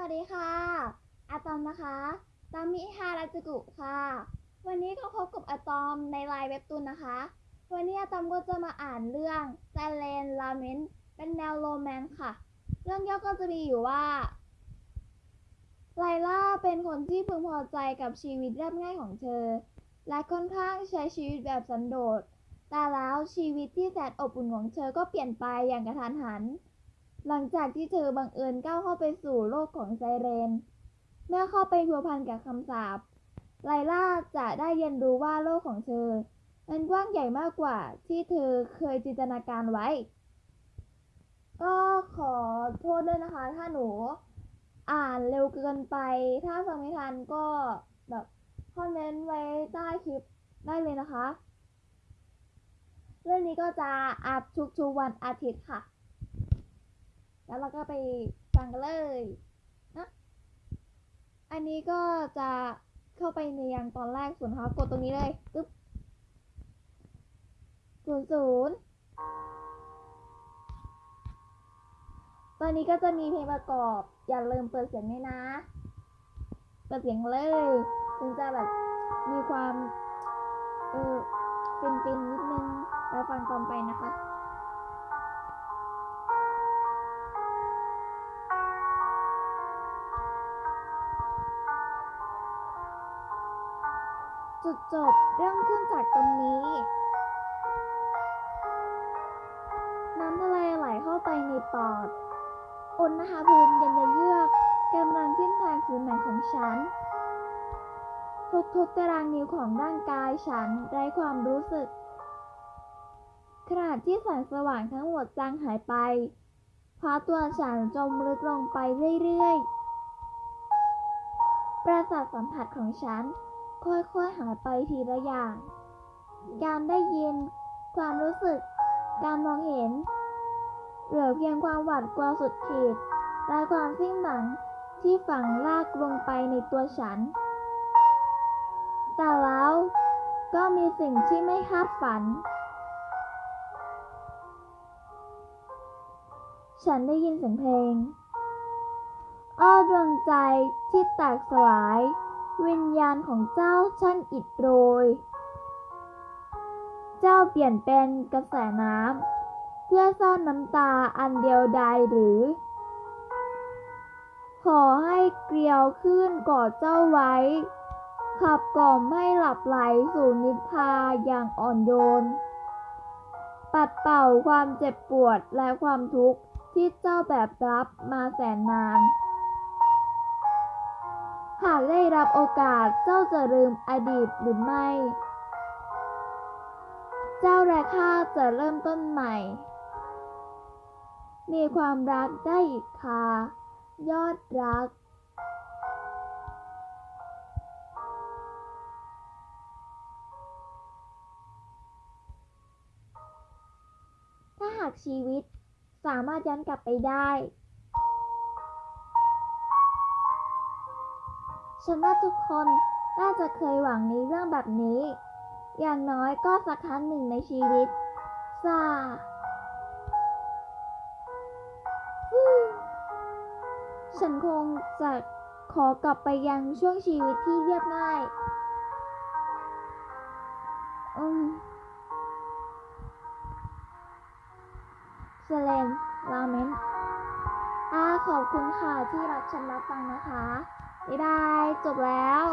วัสดีค่ะอาตอมนะคะตามิฮาราจูกุค่ะ วันนี้ก็พบกับอาตอมในไลน์เว็บตูนนะคะ วันนี้อาตอมก็จะมาอ่านเรื่อง s i l e n l a m e n t เป็นแนวโรแมนต์ค่ะ เรื่องย่อก็จะมีอยู่ว่า ไลล่าเป็นคนที่พึงพอใจกับชีวิตเรียบง่ายของเธอ และค่อนข้างใช้ชีวิตแบบสันโดษ แต่แล้วชีวิตที่แสนอบอุ่นของเธอก็เปลี่ยนไปอย่างกระทันหัน หลังจากที่เธอบังเอิญก้าวเข้าไปสู่โลกของไซเรน เมื่อเข้าไปพัวพันกับคำสาปไลล่าจะได้เรียนรู้ว่าโลกของเธอมันกว้างใหญ่มากกว่าที่เธอเคยจินตนาการไว้ ก็ขอโทษด้วยนะคะ ถ้าหนูอ่านเร็วเกินไป ถ้าฟังไม่ทันก็แบบคอมเมนต์ไว้ใต้คลิปได้เลยนะคะ เรื่องนี้ก็จะอัพทุกๆวันอาทิตย์ค่ะ แล้วเราก็ไปฟังกันเลยนะอันนี้ก็จะเข้าไปในยังตอนแรกส่วนเขากดตรงนี้เลยปึ๊บศูนย์ศูนย์ตอนนี้ก็จะมีเพลงประกอบ อย่าลืมเปิดเสียงด้วยนะเปิดเสียงเลยถึงจะแบบมีความ เออฟินฟินๆนิดนึงแล้วฟังตอนไปนะคะ จุดจบเริ่มขึ้นจากตรงนี้ น้ำทะเลไหลเข้าไปในปอด อุณหภูมิเย็นเยือกกำลังขึ้นทางผิวหนังของฉัน ทุกๆตารางนิ้วของร่างกายฉันไร้ความรู้สึก ขณะที่แสงสว่างทั้งหมดจางหายไปพราตัวฉันจมลึกลงไปเรื่อยๆ ประสาทสัมผัสของฉัน ค่อยๆหายไปทีละอย่าง การได้ยิน ความรู้สึก การมองเห็น เหลือเพียงความหวาดกลัวสุดขีดและความสิ้นหวังที่ฝังลากลงไปในตัวฉัน แต่แล้วก็มีสิ่งที่ไม่คาดฝัน ฉันได้ยินเสียงเพลง อ้อดวงใจที่แตกสลาย ญาณของเจ้าช่างอิดโรย เจ้าเปลี่ยนเป็นกระแสน้ำเพื่อซ่อนน้ำตาอันเดียวดายหรือ ขอให้เกลียวขึ้นกอดเจ้าไว้ ขับกล่อมให้หลับไหลสู่นิทราอย่างอ่อนโยน ปัดเป่าความเจ็บปวดและความทุกข์ที่เจ้าแบบรับมาแสนนาน หากได้รับโอกาสเจ้าจะลืมอดีตหรือไม่ เจ้าและข้าจะเริ่มต้นใหม่ มีความรักได้อีกค่ะ ยอดรัก ถ้าหากชีวิตสามารถย้อนกลับไปได้ ฉันว่าทุกคนน่าจะเคยหวังในเรื่องแบบนี้ อย่างน้อยก็สักครั้งหนึ่งในชีวิตซาฉันคงจะขอกลับไปยังช่วงชีวิตที่เรียบง่าย อืมเซเลนลาเมนอาขอบคุณค่ะที่รับฉันรับฟังนะคะ บ๊ายบาย จบแล้ว